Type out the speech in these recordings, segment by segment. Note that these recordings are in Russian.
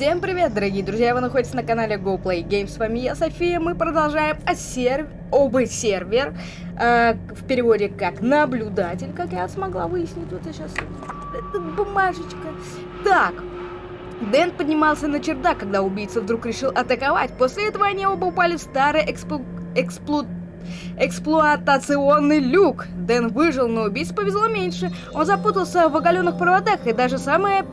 Всем привет, дорогие друзья! Вы находитесь на канале GoPlay Games. С вами я, София. Мы продолжаем о серв... об сервер. Э, в переводе как наблюдатель, как я смогла выяснить. Вот сейчас... Это бумажечка. Так. Дэн поднимался на чердак, когда убийца вдруг решил атаковать. После этого они оба упали в старый эксплу... эксплу... Эксплуатационный люк. Дэн выжил, но убийце повезло меньше. Он запутался в оголенных проводах, и даже самое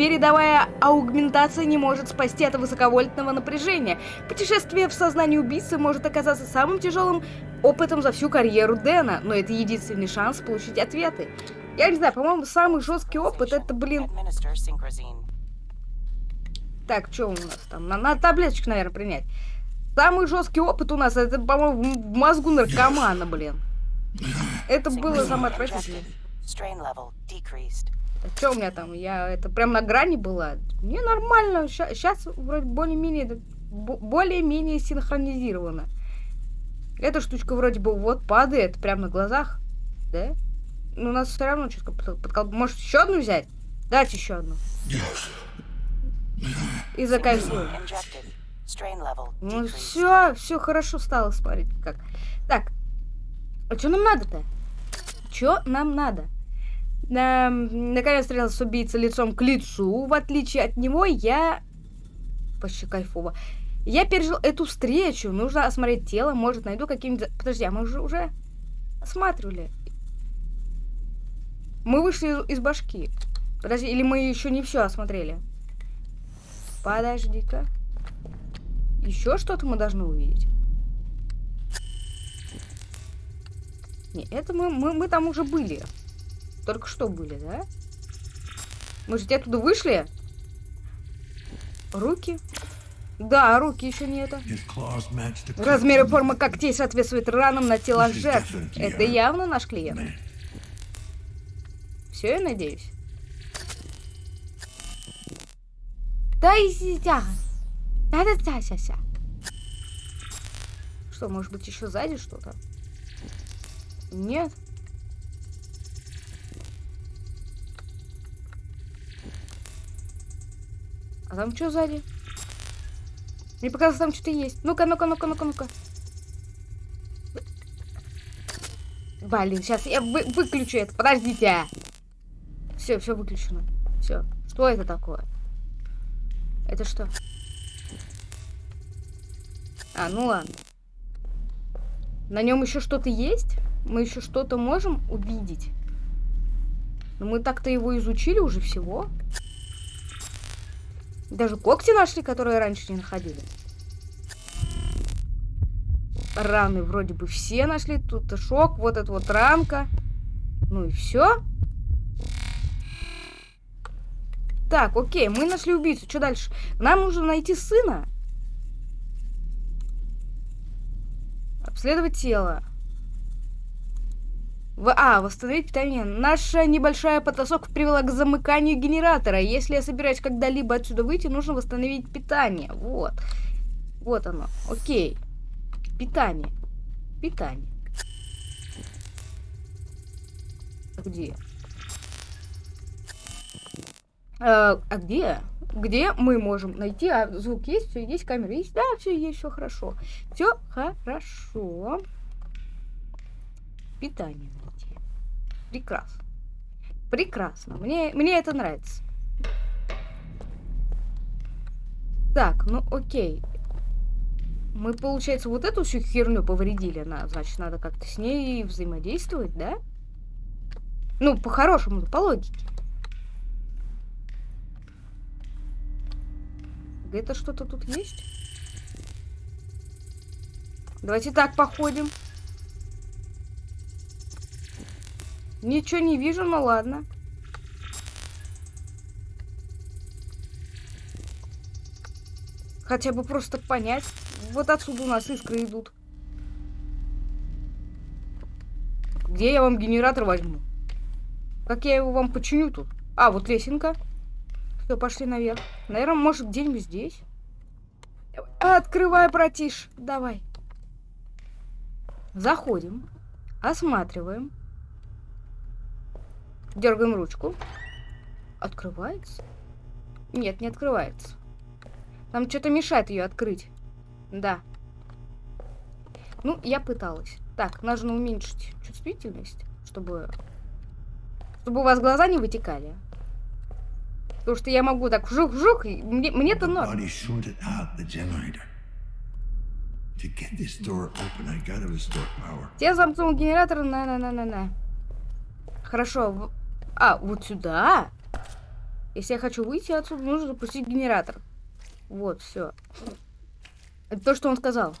Передовая аугментация не может спасти от высоковольтного напряжения. Путешествие в сознании убийцы может оказаться самым тяжелым опытом за всю карьеру Дэна, но это единственный шанс получить ответы. Я не знаю, по-моему, самый жесткий опыт это, блин... Так, что у нас там? Надо таблеточку, наверное, принять. Самый жесткий опыт у нас, это, по-моему, в мозгу наркомана, блин. Это было самое отвратительное. Что у меня там? Я это прям на грани была. Мне нормально. Сейчас вроде более-менее более-менее синхронизировано. Эта штучка вроде бы вот падает прямо на глазах. Да? Но у нас все равно чутко подкол... Может, еще одну взять? Дать еще одну. И закайфуем. Ну все, все хорошо стало, смотрите как. Так, а что нам надо-то? Что нам надо? На, наконец встретился убийца лицом к лицу. В отличие от него, я... Почти кайфово. Я пережил эту встречу. Нужно осмотреть тело. Может, найду какие-нибудь... Подожди, а мы уже, уже осматривали. Мы вышли из башки. Подожди, или мы еще не все осмотрели? Подожди-ка. Еще что-то мы должны увидеть. Не, это мы, мы, мы там уже были. Только что были, да? Мы же оттуда вышли? Руки? Да, руки еще не это. Размеры формы когтей соответствуют ранам на телах жертв. Это явно наш клиент. Все, я надеюсь. Да и да. Да, да, да, ся, Что, может быть, еще сзади что-то? Нет. А там что сзади? Мне показалось, там что-то есть. Ну-ка, ну-ка, ну-ка, ну-ка, ну-ка. Блин, сейчас я вы выключу это. Подождите. Все, все выключено. Все. Что это такое? Это что? А, ну ладно. На нем еще что-то есть? Мы еще что-то можем увидеть? Но мы так-то его изучили уже всего. Даже когти нашли, которые раньше не находили. Раны вроде бы все нашли. Тут шок, вот эта вот ранка. Ну и все. Так, окей, мы нашли убийцу. Что дальше? Нам нужно найти сына. Обследовать тело. В... А, восстановить питание. Наша небольшая потасовка привела к замыканию генератора. Если я собираюсь когда-либо отсюда выйти, нужно восстановить питание. Вот. Вот оно. Окей. Питание. Питание. Где? А, а где? Где мы можем найти? А звук есть, все есть, камера есть. Да, все есть, все хорошо. Все хорошо. Питание. Прекрасно. Прекрасно. Мне, мне это нравится. Так, ну окей. Мы, получается, вот эту всю херню повредили. На, значит, надо как-то с ней взаимодействовать, да? Ну, по-хорошему, по логике. Где-то что-то тут есть? Давайте так походим. Ничего не вижу, ну ладно. Хотя бы просто понять. Вот отсюда у нас искры идут. Где я вам генератор возьму? Как я его вам починю тут? А, вот лесенка. Все, пошли наверх. Наверное, может, где-нибудь здесь. Открывай, братиш. Давай. Заходим. Осматриваем. Дергаем ручку. Открывается? Нет, не открывается. Там что-то мешает ее открыть. Да. Ну, я пыталась. Так, нужно уменьшить чувствительность, чтобы... Чтобы у вас глаза не вытекали. Потому что я могу так вжух-вжух, и мне, мне-то норм. Я замкнул генератор на-на-на-на-на. Хорошо. А, вот сюда? Если я хочу выйти отсюда, нужно запустить генератор. Вот, все. Это то, что он сказал.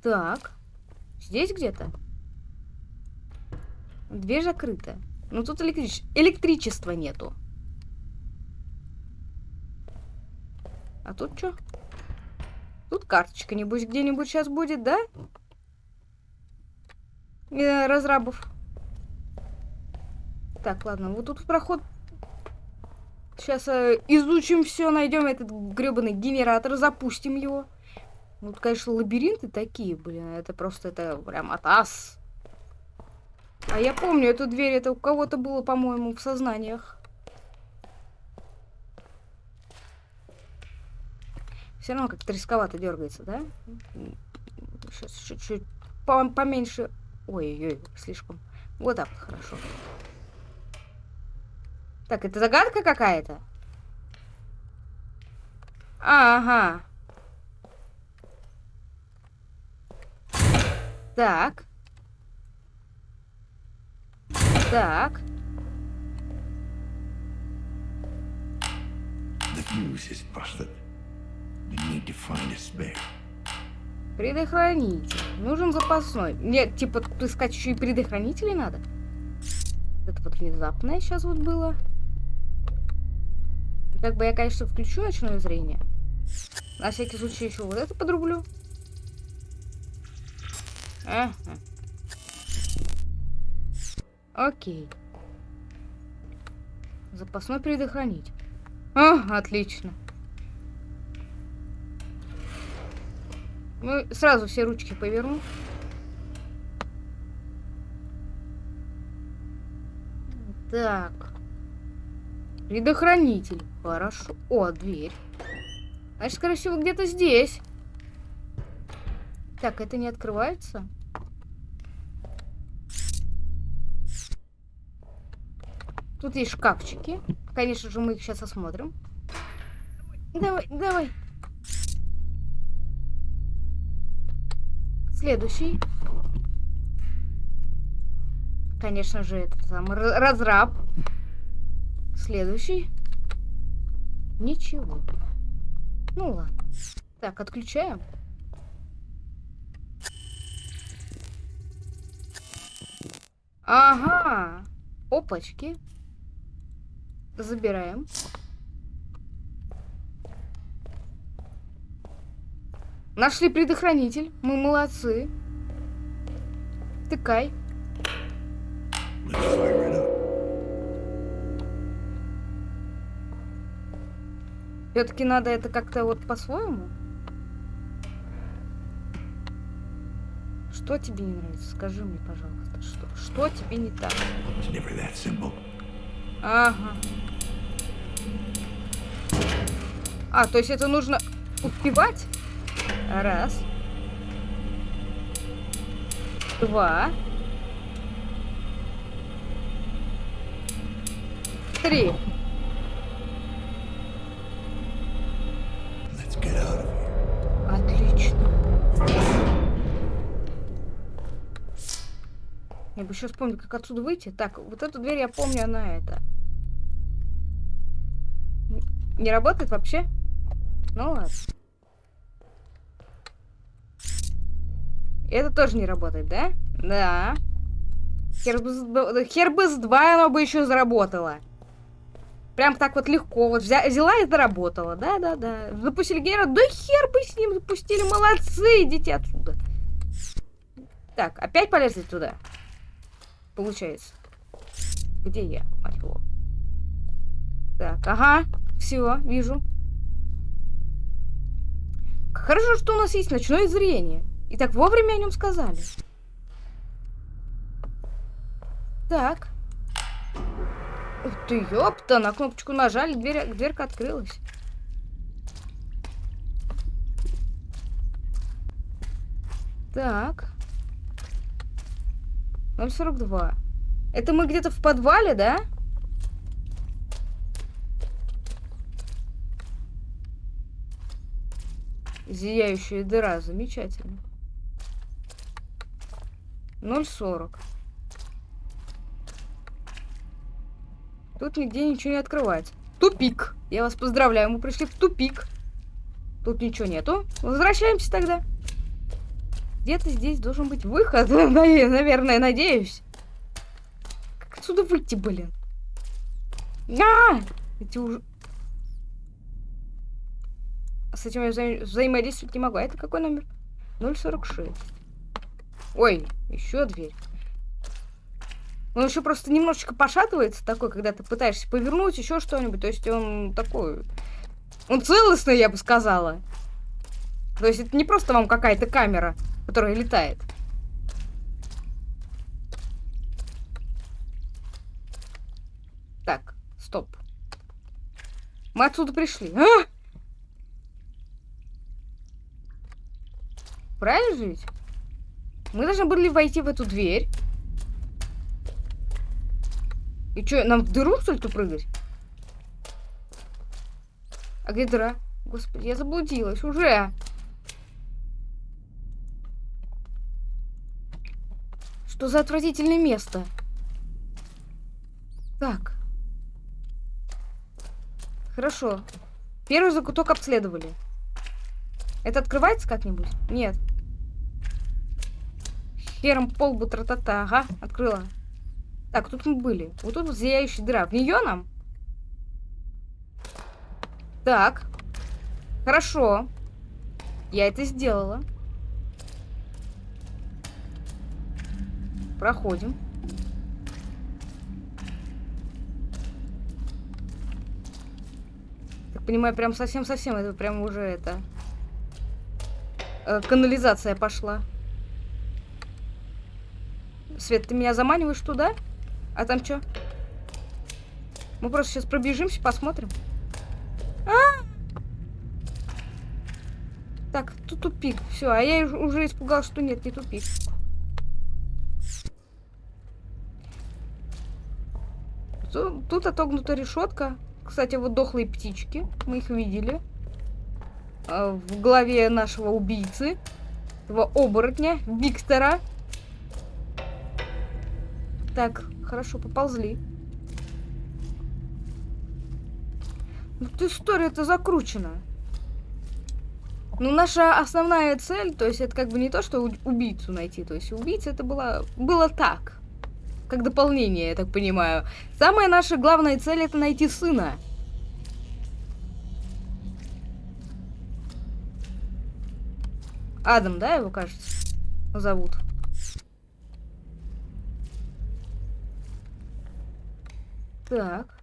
Так. Здесь где-то? Дверь закрыта. Ну тут электрич... электричества нету. А тут что? Тут карточка, небось, где-нибудь сейчас будет, да? Э, разрабов. Так, ладно, вот тут проход. Сейчас э, изучим все, найдем этот гребаный генератор, запустим его. Ну, тут, конечно, лабиринты такие, блин, это просто, это прям атас. А я помню, эту дверь, это у кого-то было, по-моему, в сознаниях. Все равно как-то рисковато дергается, да? Сейчас чуть-чуть поменьше. Ой-ой-ой, слишком. Вот так вот хорошо. Так, это загадка какая-то? Ага. Так. Так. The fuse is busted. We need to find a spare. Предохранитель. Нужен запасной. Нет, типа, искать еще и предохранители надо. Это вот внезапное сейчас вот было. Как бы я, конечно, включу ночное зрение. На всякий случай еще вот это подрублю. Ага. Окей. Запасной предохранить. А, отлично. Ну, сразу все ручки поверну. Так. Предохранитель. Хорошо. О, дверь. Значит, скорее всего, где-то здесь. Так, это не открывается? Тут есть шкафчики. Конечно же, мы их сейчас осмотрим. Давай, давай. Следующий. Конечно же, это сам разраб. Следующий. Ничего. Ну ладно. Так, отключаем. Ага. Опачки. Забираем. Нашли предохранитель. Мы молодцы. Тыкай. Все-таки надо это как-то вот по-своему. Что тебе не нравится? Скажи мне, пожалуйста, что, что тебе не так? Ага. А, то есть это нужно успевать? Раз. Два. Три. Отлично. Я бы еще вспомнил, как отсюда выйти. Так, вот эту дверь я помню, она это. Не работает вообще? Ну ладно. Это тоже не работает, да? Да. Хербыс 2 оно бы еще заработало. Прям так вот легко. Вот взя взяла и заработала. Да-да-да. Запустили генератор. Да хер бы с ним запустили. Молодцы. Идите отсюда. Так, опять полезли туда. Получается. Где я, мать его? Так, ага. Все, вижу. Хорошо, что у нас есть ночное зрение. И так вовремя о нем сказали. Так. Ух ты, ёпта, на кнопочку нажали, дверь, дверка открылась. Так. 042. Это мы где-то в подвале, да? Зияющая дыра, замечательно. 0,40. Тут нигде ничего не открывается. Тупик. Я вас поздравляю, мы пришли в тупик. Тут ничего нету. Возвращаемся тогда. Где-то здесь должен быть выход, наверное, надеюсь. Как отсюда выйти, блин? А! Эти уже... С этим я вза взаимодействовать не могу. А это какой номер? 046. Ой, еще дверь. Он еще просто немножечко пошатывается такой, когда ты пытаешься повернуть еще что-нибудь. То есть он такой... Он целостный, я бы сказала. То есть это не просто вам какая-то камера, которая летает. Так, стоп. Мы отсюда пришли. А! Правильно же ведь? Мы должны были войти в эту дверь. И что, нам в дыру, что ли, прыгать? А где дыра? Господи, я заблудилась уже. Что за отвратительное место? Так. Хорошо. Первый закуток обследовали. Это открывается как-нибудь? Нет. Хером полбу тра-та-та. Ага, открыла. Так, тут мы были. Вот тут вот зияющая дыра. В нее нам? Так. Хорошо. Я это сделала. Проходим. Так понимаю, прям совсем-совсем это прям уже это э, канализация пошла. Свет, ты меня заманиваешь туда? А там что? Мы просто сейчас пробежимся, посмотрим. А -а -а! Так, тут тупик. Все, а я уже испугалась, что нет, не тупик. Тут, тут отогнута решетка. Кстати, вот дохлые птички. Мы их видели. Э, в голове нашего убийцы, этого оборотня, Виктора. Так, хорошо, поползли. Ну, история-то закручена. Ну, наша основная цель, то есть это как бы не то, что убийцу найти. То есть убийца это было, было так. Как дополнение, я так понимаю. Самая наша главная цель это найти сына. Адам, да, его, кажется, зовут? Так.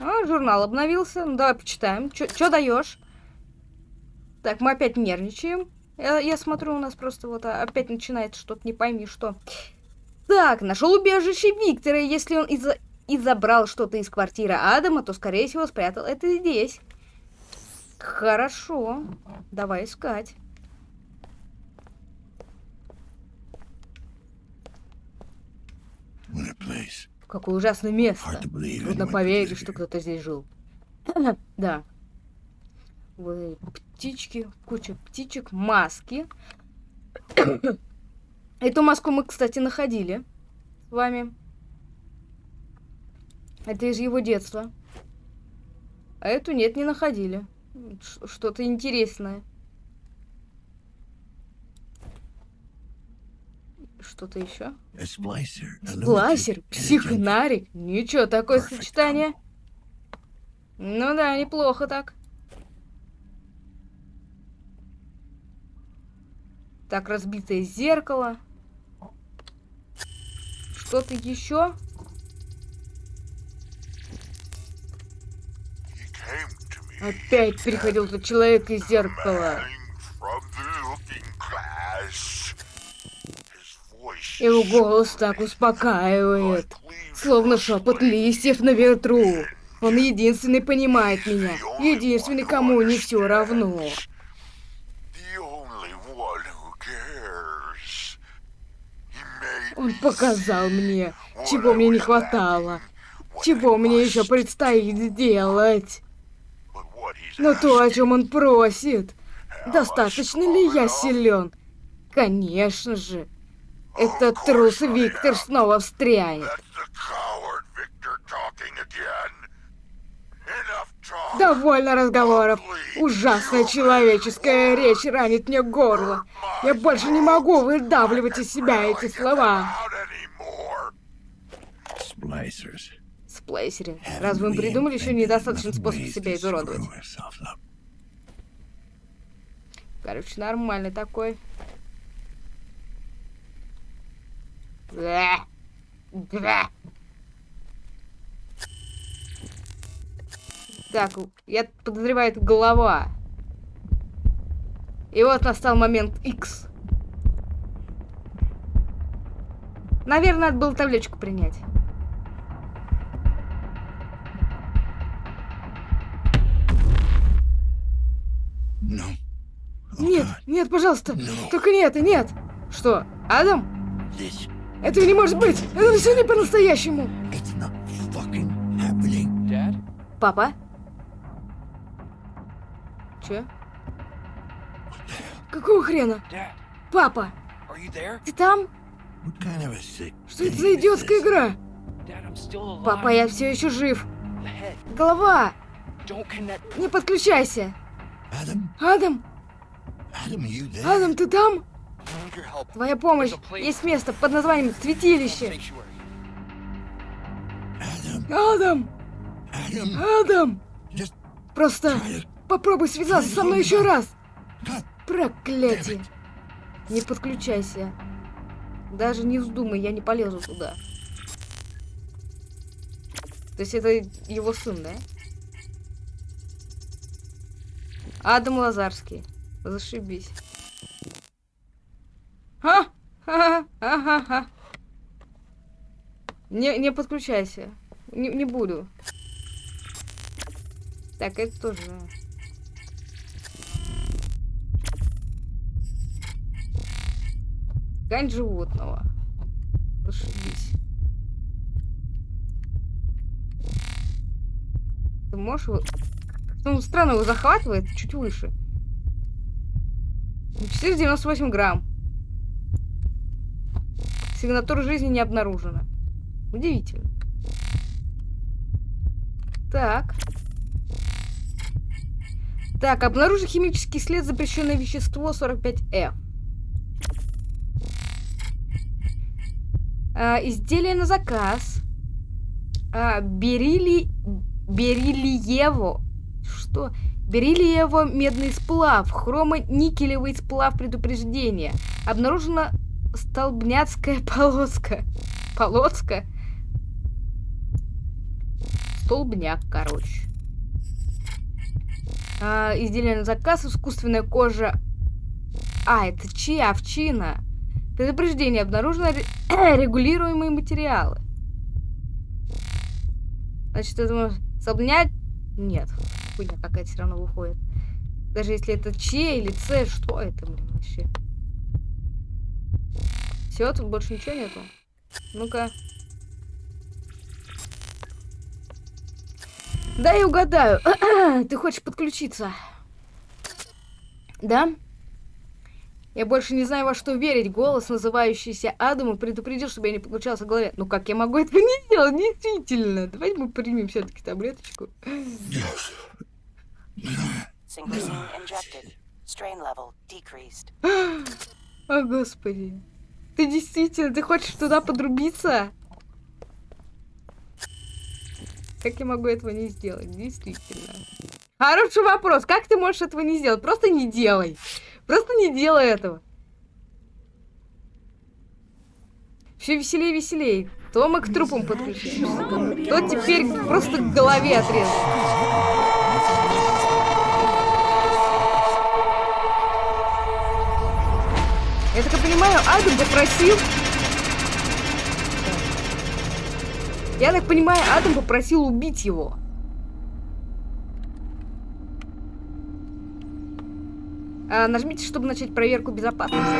А, журнал обновился. Ну, давай почитаем. Что даешь? Так, мы опять нервничаем. Я, я смотрю, у нас просто вот а, опять начинает что-то не пойми что. Так, нашел убежище Виктора. Если он из и забрал что-то из квартиры Адама, то, скорее всего, спрятал это здесь. Хорошо. Давай искать. Какое ужасное место. Трудно поверить, что кто-то здесь жил. да. Вот птички, куча птичек, маски. Эту маску мы, кстати, находили с вами. Это из его детства. А эту нет, не находили. Что-то интересное. Что-то еще? Сплайсер, психнарик. Ничего, такое сочетание. Ну да, неплохо так. Так, разбитое зеркало. Что-то еще? Опять приходил тот человек из зеркала. Его голос так успокаивает, словно шепот листьев на ветру. Он единственный понимает меня, единственный, кому не все равно. Он показал мне, чего мне не хватало, чего мне еще предстоит сделать. Но то, о чем он просит, достаточно ли я силен? Конечно же. Этот трус Виктор снова встрянет. Довольно разговоров. Ужасная человеческая речь ранит мне горло. Я больше не могу выдавливать из себя эти слова. Сплейсеры. Разве мы придумали еще недостаточный способ себя изуродовать? Короче, нормальный такой. Да. Да. Так, я подозреваю, это голова. И вот настал момент X. Наверное, надо было табличку принять. No. Oh, нет, нет, пожалуйста. No. Только нет и нет. Что, Адам? This. Этого не может быть. Это все не по-настоящему. Папа? Че? Какого хрена? Папа! Ты там? Что это за идиотская игра? Папа, я все еще жив. Голова! Не подключайся! Адам? Адам, ты там? Твоя помощь! Есть место под названием Святилище! Адам! Адам! Просто Попробуй связаться со мной еще раз. Проклятие. Не подключайся. Даже не вздумай, я не полезу туда. То есть это его сын, да? Адам Лазарский. Зашибись. А! Ха-ха-ха-ха. Не, не подключайся. Не, не буду. Так, это тоже... Ткань животного. Зашибись. Ты можешь его... Ну, странно, его захватывает чуть выше. 498 грамм. Сигнатура жизни не обнаружена. Удивительно. Так. Так, обнаружен химический след запрещенное вещество 45F. А, изделие на заказ. А, берили... Бериллиево. Что? Бериллиево медный сплав. Хромо-никелевый сплав предупреждения. Обнаружена столбняцкая полоска. Полоска? Столбняк, короче. А, изделие на заказ. Искусственная кожа. А, это чья? Овчина. Предупреждение. Обнаружено регулируемые материалы. Значит, я думаю, соблнять? Нет. Хуйня какая-то все равно выходит. Даже если это Ч или С, что это, блин, вообще? Все, тут больше ничего нету. Ну-ка. Дай угадаю. Ты хочешь подключиться? Да? Я больше не знаю, во что верить. Голос, называющийся Адаму, предупредил, чтобы я не подключался в голове. Ну как я могу этого не сделать? Действительно. Давайте мы примем все-таки таблеточку. О, господи. Ты действительно, ты хочешь туда подрубиться? Как я могу этого не сделать? Действительно. Хороший вопрос. Как ты можешь этого не сделать? Просто не делай. Просто не делай этого. Все веселее веселее. То мы к трупам подключимся, то теперь просто к голове отрезать. Я так понимаю, Адам попросил Я так понимаю, Адам попросил убить его. А, нажмите, чтобы начать проверку безопасности.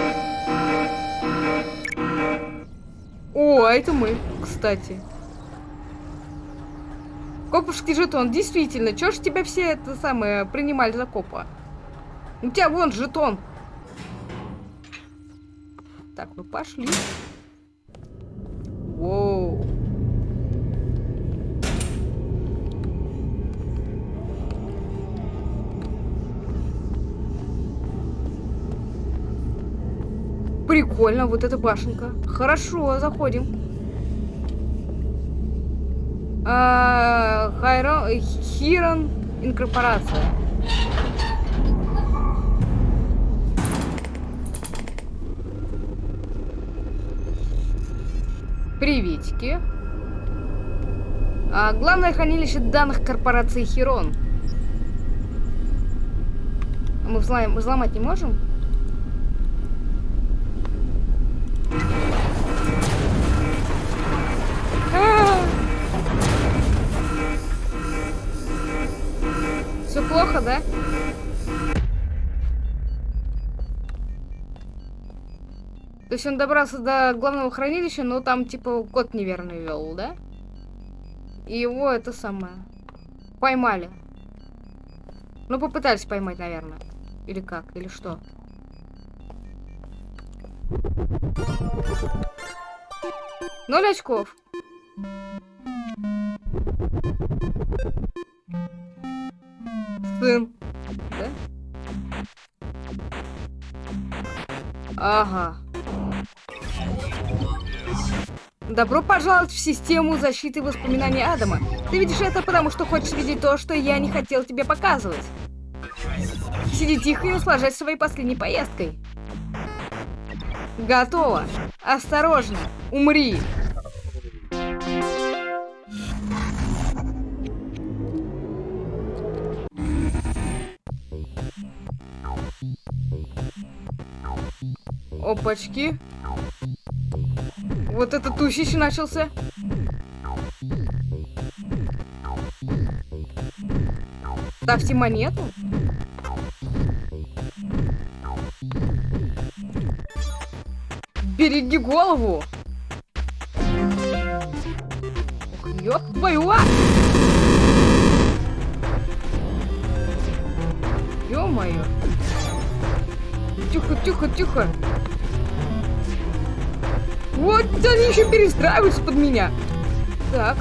О, а это мы, кстати. Коповский жетон, действительно, чё ж тебя все это самое принимали за копа? У тебя вон жетон. Так, ну пошли. Воу. Прикольно, вот эта башенка. Хорошо, заходим. А, Хайрон, Хирон инкорпорация. Приветики. А, главное хранилище данных корпорации Хирон. Мы взлом, взломать не можем? Все плохо, да? То есть он добрался до главного хранилища, но там типа код неверный вел, да? И его это самое поймали. Ну попытались поймать, наверное. Или как, или что? Ноль очков. Сын. Да? Ага. Добро пожаловать в систему защиты воспоминаний Адама. Ты видишь это потому, что хочешь видеть то, что я не хотел тебе показывать. Сиди тихо и наслаждайся своей последней поездкой. Готово. Осторожно. Умри. Опачки. Вот этот тусищ начался. Ставьте монету. Береги голову. Ёб твою а! Ё-моё. Тихо, тихо, тихо. Вот они еще перестраиваются под меня. Так.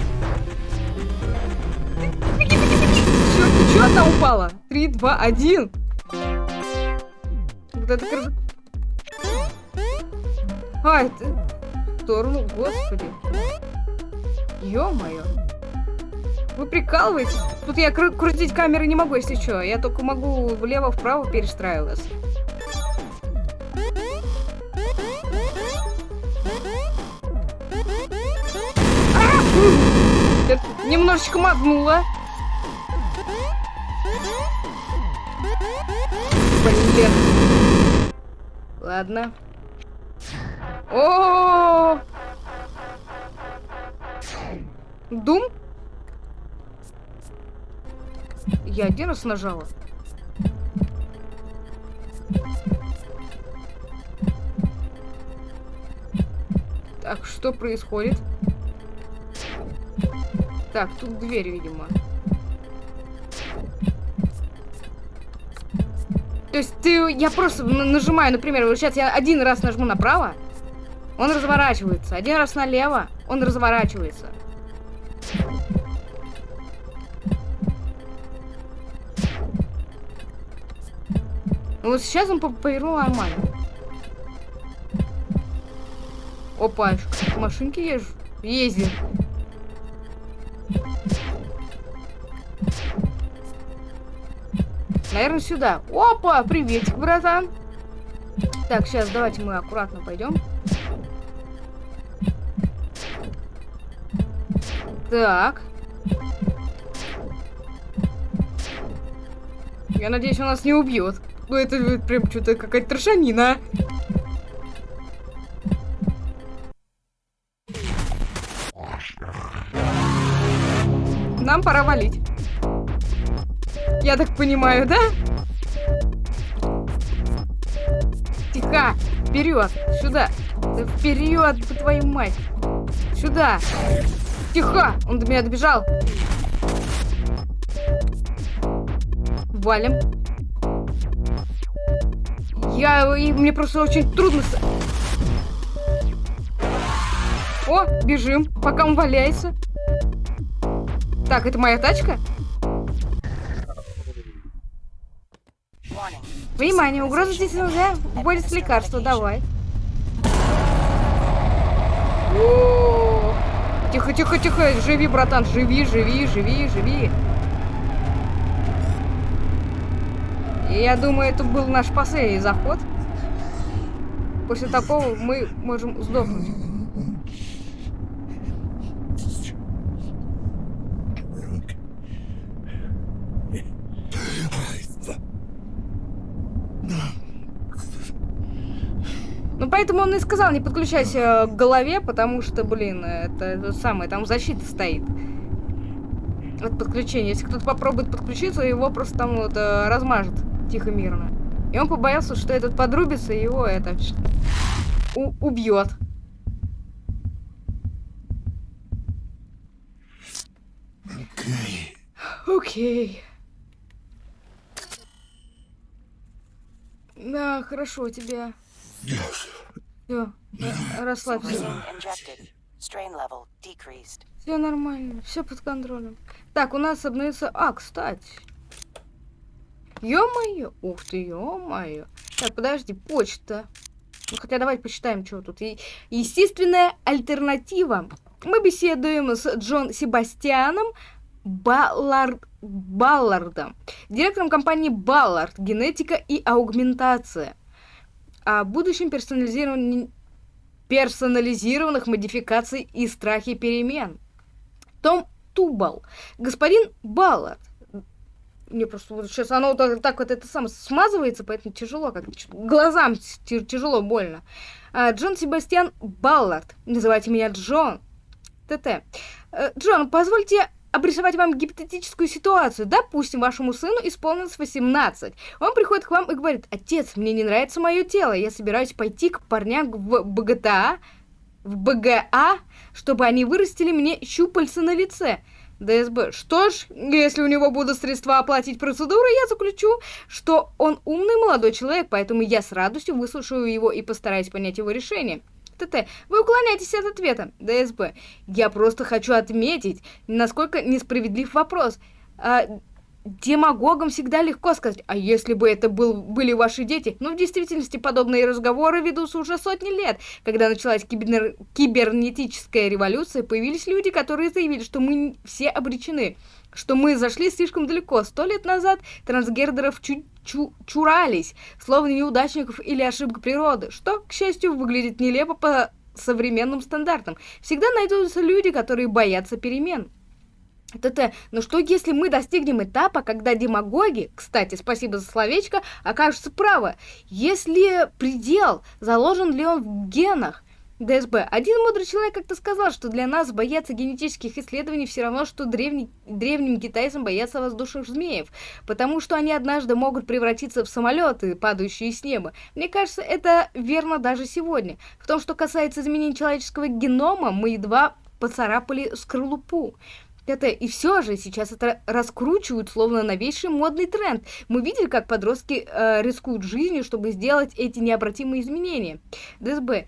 Беги, беги, беги. Черт, ты что одна упала? Три, два, один. Вот это крыша. А, это... В сторону, господи. Ё-моё. Вы прикалываетесь? Тут я кру крутить камеры не могу, если что. Я только могу влево-вправо перестраиваться. Немножечко мотнула. Блин. Ладно. О, -о! Дум? Я один раз нажала. Так, что происходит? Так, тут дверь, видимо. То есть ты, я просто нажимаю, например, вот сейчас я один раз нажму направо, он разворачивается. Один раз налево, он разворачивается. Вот сейчас он повернул нормально. Опа, машинки езжу. Ездит. Наверное, сюда. Опа, приветик, братан. Так, сейчас давайте мы аккуратно пойдем. Так. Я надеюсь, он нас не убьет. Ну, это прям что-то какая-то трошанина. нам пора валить. Я так понимаю, да? Тихо! Вперед! Сюда! Да вперед, по твою мать! Сюда! Тихо! Он до меня добежал! Валим. Я... И мне просто очень трудно... О, бежим, пока он валяется. Так, это моя тачка? Внимание, угроза здесь нельзя. Вводится лекарство, давай. Тихо, тихо, тихо, живи, братан, живи, живи, живи, живи. Я думаю, это был наш последний заход. После такого мы можем сдохнуть. Ну, поэтому он и сказал, не подключайся к голове, потому что, блин, это, это самое, там защита стоит. От подключения. Если кто-то попробует подключиться, его просто там вот э, размажет тихо, мирно. И он побоялся, что этот подрубится, и его это убьет. Окей. Окей. Да, хорошо тебе. Все, расслабься. Все нормально, все под контролем. Так, у нас обновится... А, кстати. Ё-моё, ух ты, ё-моё. Так, подожди, почта. Ну, хотя давайте посчитаем, что тут. И, естественная альтернатива. Мы беседуем с Джон Себастьяном Баллард, Баллардом, директором компании Баллард, генетика и аугментация о будущем персонализировании персонализированных модификаций и страхе перемен. Том Тубал. Господин Баллард. Мне просто вот сейчас оно так, так вот это сам смазывается, поэтому тяжело, как глазам тяжело, больно. А, Джон Себастьян Баллард. Называйте меня Джон. ТТ. Э, Джон, позвольте обрисовать вам гипотетическую ситуацию. Допустим, вашему сыну исполнилось 18. Он приходит к вам и говорит, отец, мне не нравится мое тело, я собираюсь пойти к парням в БГТА, в БГА, чтобы они вырастили мне щупальца на лице. ДСБ. Что ж, если у него будут средства оплатить процедуру, я заключу, что он умный молодой человек, поэтому я с радостью выслушаю его и постараюсь понять его решение. ТТ. Вы уклоняетесь от ответа. ДСБ. Я просто хочу отметить, насколько несправедлив вопрос. А, демагогам всегда легко сказать, а если бы это был, были ваши дети? Но в действительности подобные разговоры ведутся уже сотни лет. Когда началась кибер... кибернетическая революция, появились люди, которые заявили, что мы все обречены что мы зашли слишком далеко. Сто лет назад трансгендеров чу чу чурались, словно неудачников или ошибка природы, что, к счастью, выглядит нелепо по современным стандартам. Всегда найдутся люди, которые боятся перемен. ТТ, но что если мы достигнем этапа, когда демагоги, кстати, спасибо за словечко, окажутся правы? Если предел, заложен ли он в генах? ДСБ. Один мудрый человек как-то сказал, что для нас бояться генетических исследований все равно, что древний, древним китайцам бояться воздушных змеев, потому что они однажды могут превратиться в самолеты, падающие с неба. Мне кажется, это верно даже сегодня. В том, что касается изменений человеческого генома, мы едва поцарапали скорлупу. Это и все же сейчас это раскручивают словно новейший модный тренд. Мы видели, как подростки э, рискуют жизнью, чтобы сделать эти необратимые изменения. ДСБ.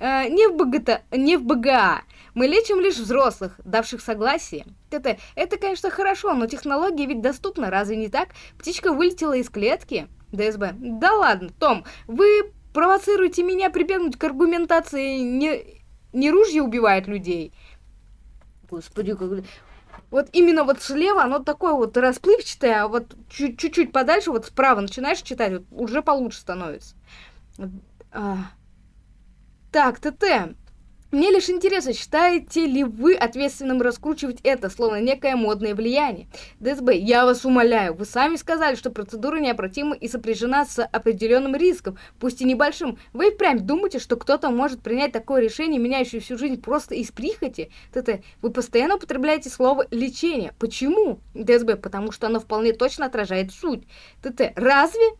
Э, не, в БГТ, не в БГА. Мы лечим лишь взрослых, давших согласие. Это, это, конечно, хорошо, но технология ведь доступна, разве не так? Птичка вылетела из клетки. ДСБ. Да ладно, Том, вы провоцируете меня прибегнуть к аргументации не, не ружье убивает людей. Господи, как... Вот именно вот слева оно такое вот расплывчатое, а вот чуть-чуть подальше, вот справа начинаешь читать, вот уже получше становится. А... Так, ТТ. Мне лишь интересно, считаете ли вы ответственным раскручивать это, словно некое модное влияние? ДСБ, я вас умоляю, вы сами сказали, что процедура необратима и сопряжена с определенным риском, пусть и небольшим. Вы впрямь думаете, что кто-то может принять такое решение, меняющее всю жизнь просто из прихоти? ТТ, вы постоянно употребляете слово «лечение». Почему? ДСБ, потому что оно вполне точно отражает суть. ТТ, разве?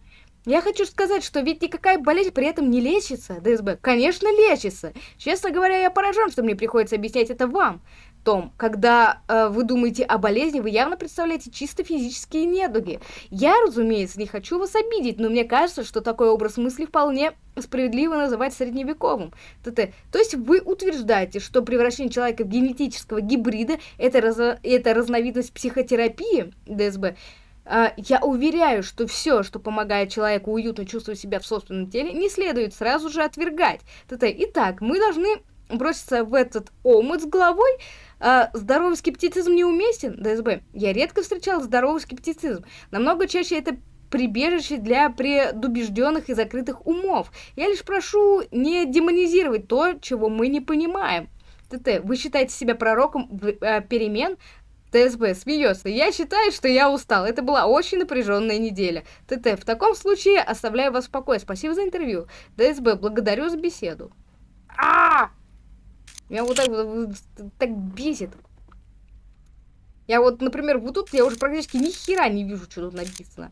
Я хочу сказать, что ведь никакая болезнь при этом не лечится, ДСБ. Конечно, лечится. Честно говоря, я поражен, что мне приходится объяснять это вам. Том, когда э, вы думаете о болезни, вы явно представляете чисто физические недуги. Я, разумеется, не хочу вас обидеть, но мне кажется, что такой образ мысли вполне справедливо называть средневековым. ТТ. То есть вы утверждаете, что превращение человека в генетического гибрида это, раз... это разновидность психотерапии, ДСБ, я уверяю, что все, что помогает человеку уютно чувствовать себя в собственном теле, не следует сразу же отвергать. Итак, мы должны броситься в этот омут с головой. А, здоровый скептицизм неуместен, ДСБ. Я редко встречал здоровый скептицизм. Намного чаще это прибежище для предубежденных и закрытых умов. Я лишь прошу не демонизировать то, чего мы не понимаем. ТТ, вы считаете себя пророком э, перемен? ТСБ смеется. Я считаю, что я устал. Это была очень напряженная неделя. ТТ, в таком случае оставляю вас в покое. Спасибо за интервью. ДСБ, благодарю за беседу. А! Меня вот так, вот, так бесит. Я вот, например, вот тут я уже практически ни хера не вижу, что тут написано.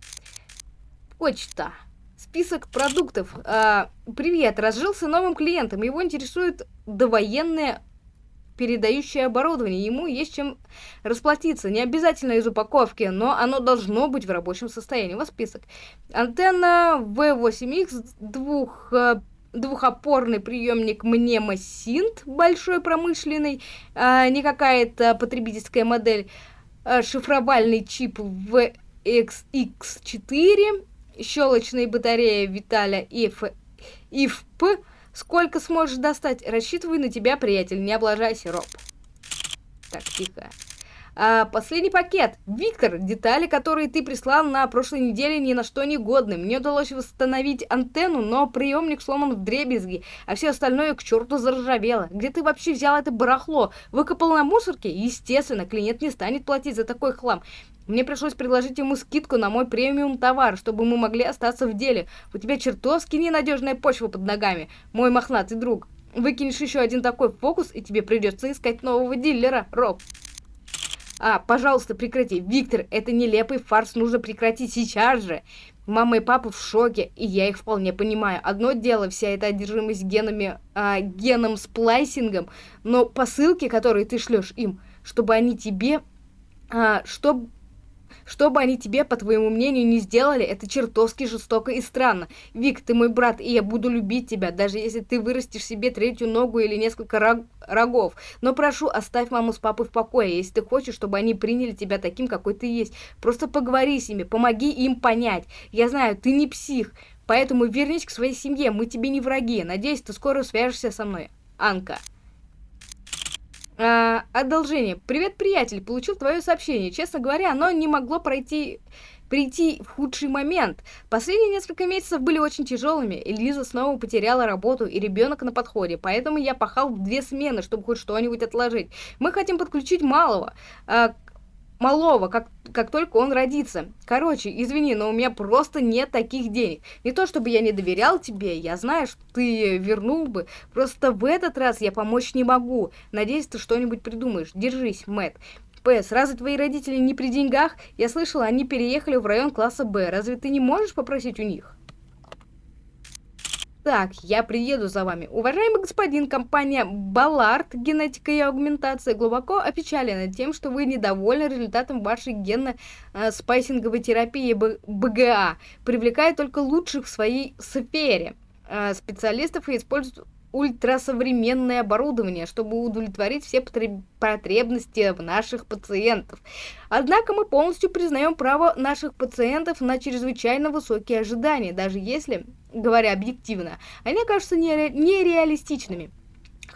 Почта. Список продуктов. А, привет, разжился новым клиентом. Его интересует довоенная передающее оборудование. Ему есть чем расплатиться. Не обязательно из упаковки, но оно должно быть в рабочем состоянии. Вот список. Антенна V8X, двух э, двухопорный приемник Мнема Синт, большой промышленный, а, не какая-то потребительская модель, а, шифровальный чип VXX4, щелочная батарея Виталя IF, IFP, Сколько сможешь достать? Рассчитывай на тебя, приятель. Не облажайся, Роб. Так, тихо. А, последний пакет. Виктор, детали, которые ты прислал на прошлой неделе, ни на что не годны. Мне удалось восстановить антенну, но приемник сломан в дребезги, а все остальное к черту заржавело. Где ты вообще взял это барахло? Выкопал на мусорке? Естественно, клиент не станет платить за такой хлам. Мне пришлось предложить ему скидку на мой премиум товар, чтобы мы могли остаться в деле. У тебя чертовски ненадежная почва под ногами, мой мохнатый друг. Выкинешь еще один такой фокус, и тебе придется искать нового дилера, Роб. А, пожалуйста, прекрати. Виктор, это нелепый фарс нужно прекратить сейчас же. Мама и папа в шоке, и я их вполне понимаю. Одно дело вся эта одержимость генами, а, геном сплайсингом, но посылки, которые ты шлешь им, чтобы они тебе, а, чтобы что бы они тебе, по твоему мнению, не сделали, это чертовски жестоко и странно. Вик, ты мой брат, и я буду любить тебя, даже если ты вырастешь себе третью ногу или несколько рог рогов. Но прошу, оставь маму с папой в покое, если ты хочешь, чтобы они приняли тебя таким, какой ты есть. Просто поговори с ними, помоги им понять. Я знаю, ты не псих, поэтому вернись к своей семье, мы тебе не враги. Надеюсь, ты скоро свяжешься со мной. Анка. А, одолжение. Привет, приятель. Получил твое сообщение. Честно говоря, оно не могло пройти прийти в худший момент. Последние несколько месяцев были очень тяжелыми. Элиза снова потеряла работу, и ребенок на подходе. Поэтому я пахал в две смены, чтобы хоть что-нибудь отложить. Мы хотим подключить малого. А, малого, как, как только он родится. Короче, извини, но у меня просто нет таких денег. Не то, чтобы я не доверял тебе, я знаю, что ты вернул бы. Просто в этот раз я помочь не могу. Надеюсь, ты что-нибудь придумаешь. Держись, Мэтт. П.С. Разве твои родители не при деньгах? Я слышала, они переехали в район класса Б. Разве ты не можешь попросить у них? Так, я приеду за вами. Уважаемый господин, компания Ballard Генетика и Аугментация глубоко опечалена тем, что вы недовольны результатом вашей генно-спайсинговой терапии БГА, привлекая только лучших в своей сфере специалистов и используют ультрасовременное оборудование, чтобы удовлетворить все потребности наших пациентов. Однако мы полностью признаем право наших пациентов на чрезвычайно высокие ожидания, даже если, говоря объективно, они кажутся нере нереалистичными.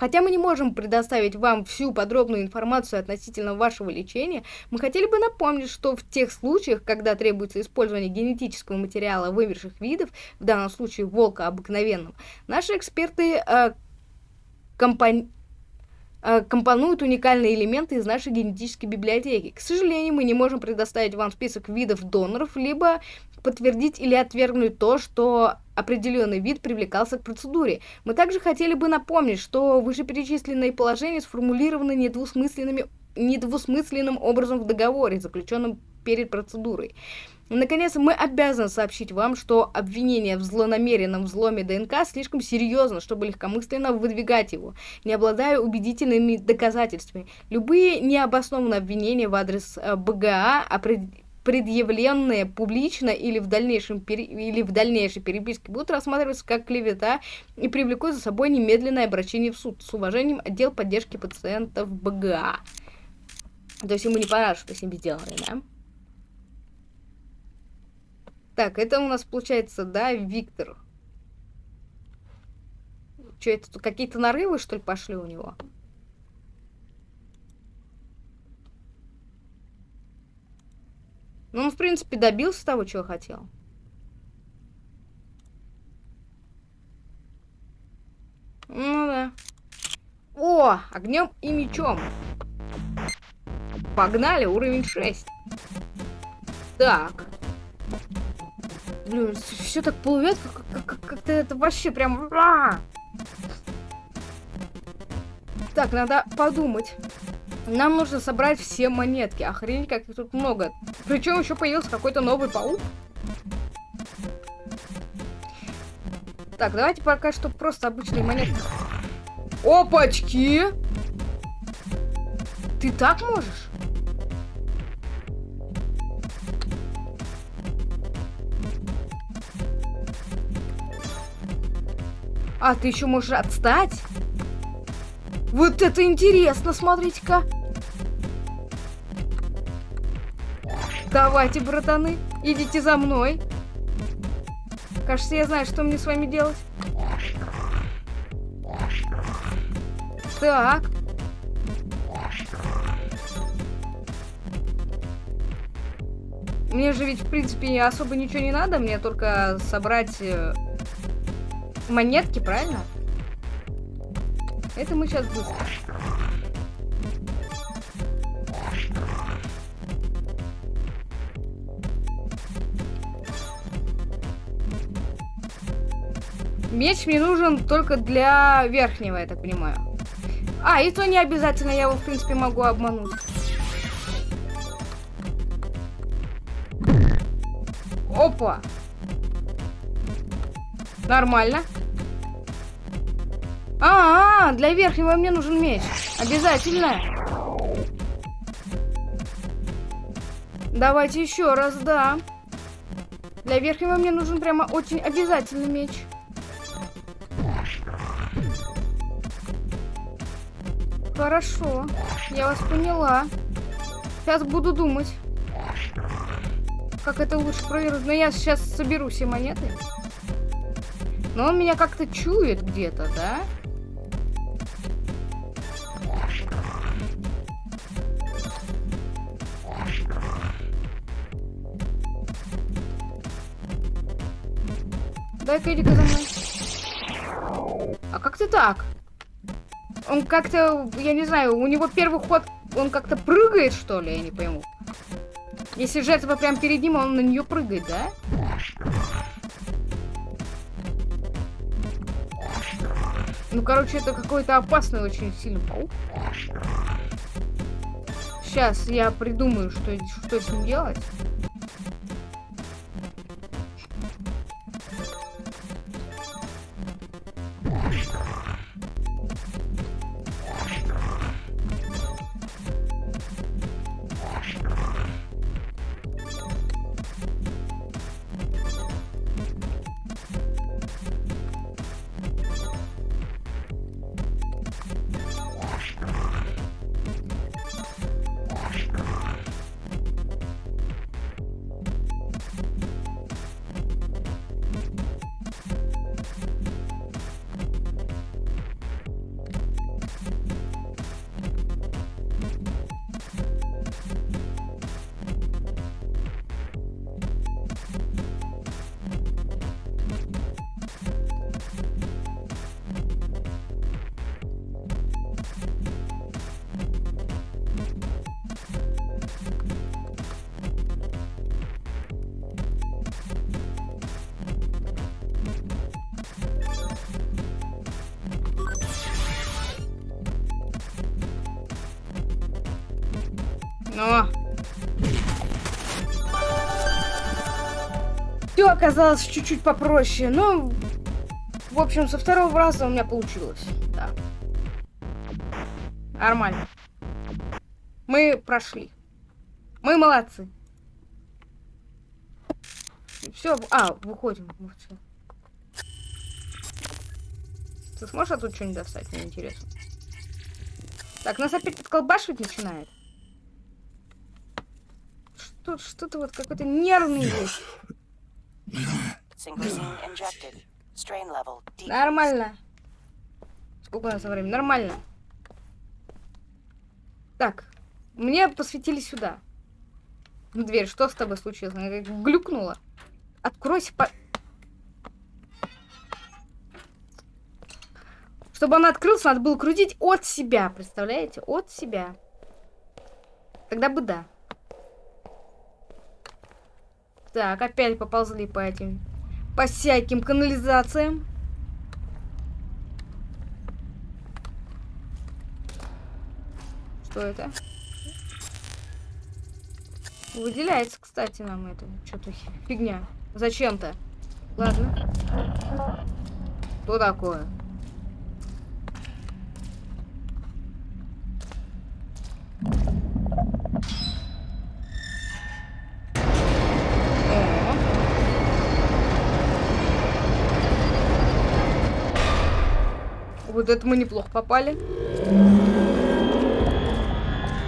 Хотя мы не можем предоставить вам всю подробную информацию относительно вашего лечения, мы хотели бы напомнить, что в тех случаях, когда требуется использование генетического материала вымерших видов, в данном случае волка обыкновенного, наши эксперты э, компани э, компонуют уникальные элементы из нашей генетической библиотеки. К сожалению, мы не можем предоставить вам список видов доноров, либо подтвердить или отвергнуть то, что определенный вид привлекался к процедуре. Мы также хотели бы напомнить, что вышеперечисленные положения сформулированы недвусмысленными недвусмысленным образом в договоре, заключенном перед процедурой. Наконец, мы обязаны сообщить вам, что обвинение в злонамеренном взломе ДНК слишком серьезно, чтобы легкомысленно выдвигать его, не обладая убедительными доказательствами. Любые необоснованные обвинения в адрес э, БГА, предъявленные публично или в, дальнейшем или в дальнейшей переписке, будут рассматриваться как клевета и привлекут за собой немедленное обращение в суд. С уважением, отдел поддержки пациентов БГА. То есть ему не понравилось, что с ними сделали, да? Так, это у нас получается, да, Виктор. Что это, какие-то нарывы, что ли, пошли у него? Ну, он, в принципе, добился того, чего хотел. Ну да. О, огнем и мечом. Погнали, уровень 6. Так. Блин, все так плывет, как-то как, как, это вообще прям... А! Так, надо подумать. Нам нужно собрать все монетки. Охренеть, как их тут много. Причем еще появился какой-то новый паук. Так, давайте пока что просто обычные монетки. Опачки! Ты так можешь? А, ты еще можешь отстать? Вот это интересно, смотрите-ка. Давайте, братаны, идите за мной. Кажется, я знаю, что мне с вами делать. Так. Мне же ведь, в принципе, особо ничего не надо. Мне только собрать э, монетки, правильно? Это мы сейчас быстро. Меч мне нужен только для верхнего, я так понимаю. А, и то не обязательно, я его, в принципе, могу обмануть. Опа! Нормально. А, -а, а, для верхнего мне нужен меч. Обязательно. Давайте еще раз, да. Для верхнего мне нужен прямо очень обязательный меч. Хорошо, я вас поняла. Сейчас буду думать, как это лучше провернуть. Но я сейчас соберу все монеты. Но он меня как-то чует где-то, да? Дай-ка иди-ка за мной. А как ты так? Он как-то, я не знаю, у него первый ход, он как-то прыгает, что ли, я не пойму. Если жертва прям перед ним, он на нее прыгает, да? Ну, короче, это какой-то опасный очень сильный паук. Сейчас я придумаю, что, что с ним делать. Оказалось чуть-чуть попроще, но... В общем, со второго раза у меня получилось. Да. Нормально. Мы прошли. Мы молодцы. Все, а, выходим. Все. Ты сможешь оттуда что-нибудь достать? Мне интересно. Так, нас опять подколбашивать начинает. Что, что-то вот какой-то нервный есть. Нормально. Сколько у нас времени? Нормально. Так, мне посветили сюда. Дверь, что с тобой случилось? Она глюкнула. Откройся, по... Чтобы она открылась, надо было крутить от себя, представляете? От себя. Тогда бы да. Так, опять поползли по этим... По всяким канализациям. Что это? Выделяется, кстати, нам это. Что-то фигня. Зачем-то. Ладно. Что такое? Вот это мы неплохо попали.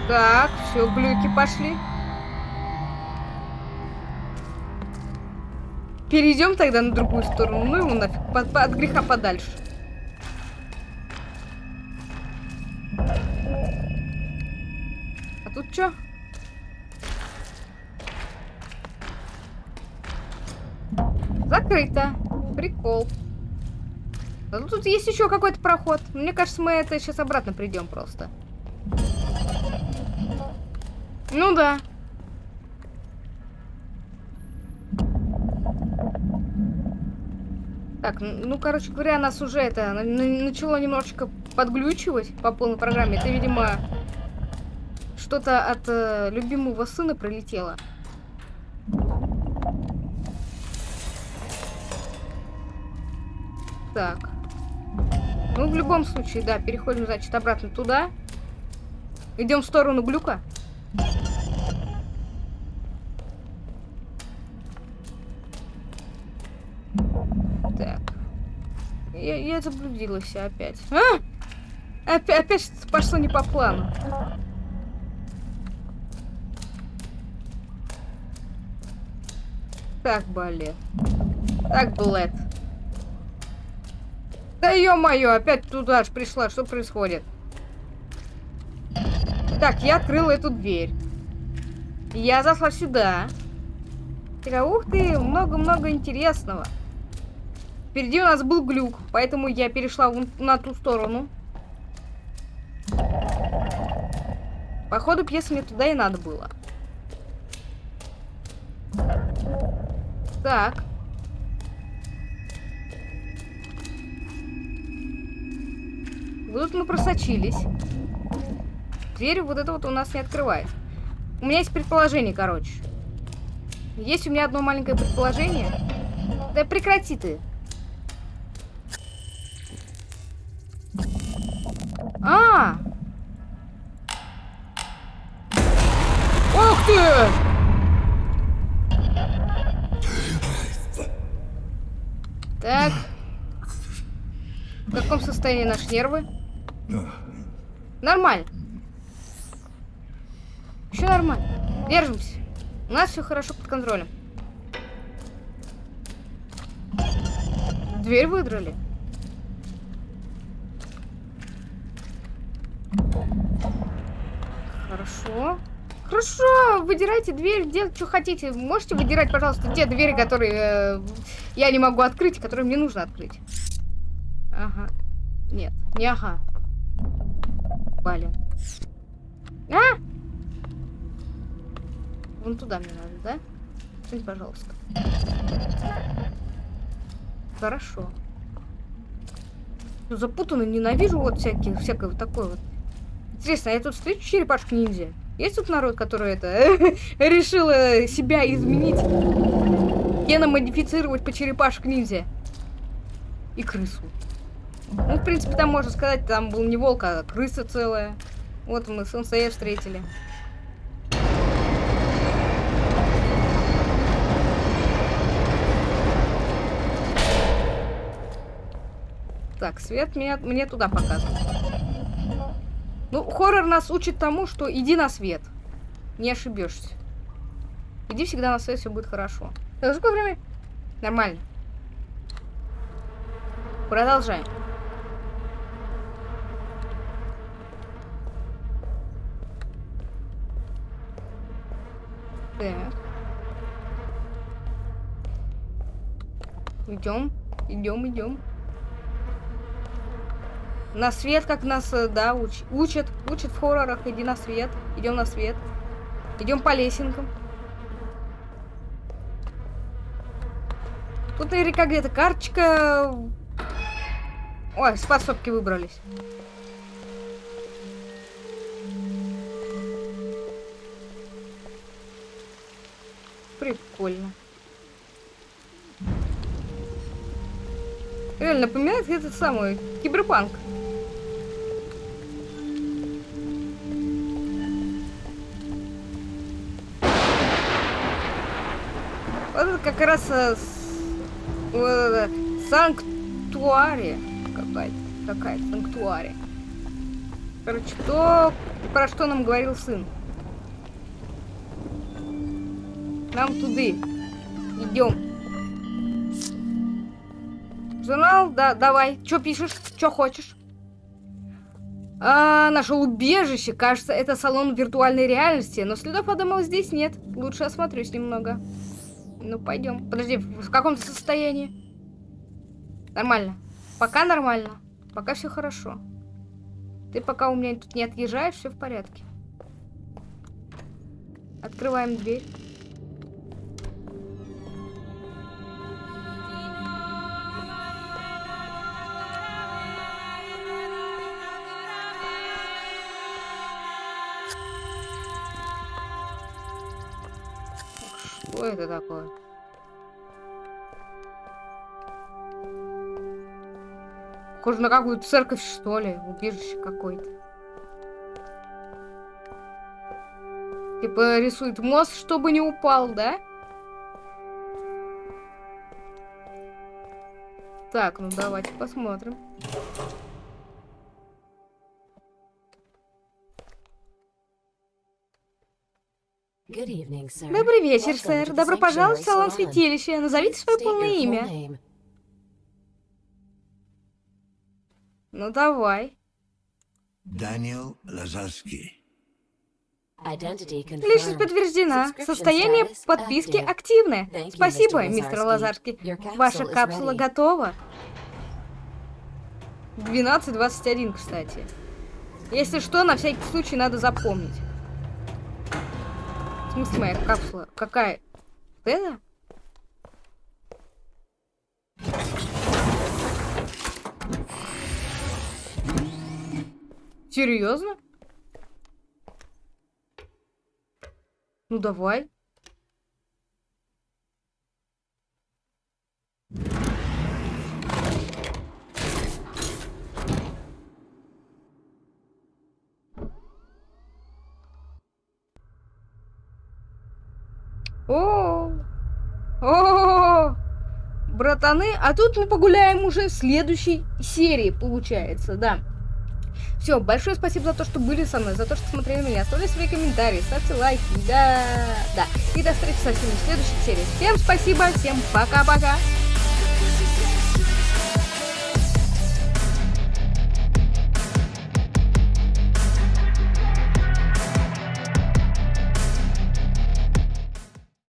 Так, все, глюки пошли. Перейдем тогда на другую сторону. Ну его нафиг, под, от греха подальше. А тут что? Закрыто. Прикол. Ну, тут есть еще какой-то проход. Мне кажется, мы это сейчас обратно придем просто. Ну да. Так, ну, короче говоря, нас уже это начало немножечко подглючивать по полной программе. Это, видимо, что-то от э, любимого сына прилетело. Так. Ну, в любом случае, да, переходим, значит, обратно туда. Идем в сторону глюка. Так. Я, я заблудилась опять. А! Опять, опять пошло не по плану. Так, балет. Так, Блэд. Да ё-моё, опять туда же пришла. Что происходит? Так, я открыла эту дверь. Я зашла сюда. Такая, ух ты, много-много интересного. Впереди у нас был глюк, поэтому я перешла на ту сторону. Походу, пьесы мне туда и надо было. Так. Вот мы просочились. Дверь вот это вот у нас не открывает. У меня есть предположение, короче. Есть у меня одно маленькое предположение. Да прекрати ты. А! Ух ты! Так. В каком состоянии наши нервы? Нормально. Еще нормально. Держимся. У нас все хорошо под контролем. Дверь выдрали. Хорошо. Хорошо, выдирайте дверь, делайте, что хотите. Можете выдирать, пожалуйста, те двери, которые э, я не могу открыть, которые мне нужно открыть. Ага. Нет, не ага. Блин. А! Вон туда мне надо, да? Скинь, пожалуйста. Хорошо. Ну, запутанно, ненавижу вот всякие, всякое вот такое вот. Интересно, я тут встречу черепашку ниндзя? Есть тут народ, который это решил э, себя изменить? Геномодифицировать по черепашек ниндзя. И крысу. Ну, в принципе, там можно сказать, там был не волк, а крыса целая. Вот мы сенсея встретили. Так, свет меня, мне туда показывает. Ну, хоррор нас учит тому, что иди на свет. Не ошибешься. Иди всегда на свет, все будет хорошо. Так, сколько времени? Нормально. Продолжаем. Так. Идем, идем, идем. На свет, как нас, э, да, уч учат. Учат в хоррорах. Иди на свет. Идем на свет. Идем по лесенкам. Тут наверняка где-то карточка. Ой, с подсобки выбрались. Прикольно. Реально напоминает этот самый киберпанк. Вот это как раз э, вот это, санктуария какая-то. Какая-то санктуария. Короче, то, про что нам говорил сын. Нам туды. Идем. Журнал, да, давай. Что пишешь? Что хочешь? А, наше убежище. Кажется, это салон виртуальной реальности. Но следов, подумал, здесь нет. Лучше осмотрюсь немного. Ну, пойдем. Подожди, в каком состоянии? Нормально. Пока нормально. Пока все хорошо. Ты пока у меня тут не отъезжаешь, все в порядке. Открываем дверь. Это такое? Похоже на какую-то церковь, что ли. Убежище какое-то. Типа рисует мост, чтобы не упал, да? Так, ну давайте посмотрим. Добрый вечер, сэр. Добро пожаловать в салон святилища. Назовите свое полное имя. Ну давай. Даниэл Лазарский. Личность подтверждена. Состояние подписки активное. Спасибо, мистер Лазарский. Ваша капсула готова. 12.21, кстати. Если что, на всякий случай надо запомнить. В смысле моя капсула? Какая? Вот это? Серьезно? Ну давай. О, о, братаны, а тут мы погуляем уже в следующей серии, получается, да. Все, большое спасибо за то, что были со мной, за то, что смотрели меня. Оставляйте свои комментарии, ставьте лайки, да, да. И до встречи со всеми в следующей серии. Всем спасибо, всем пока-пока.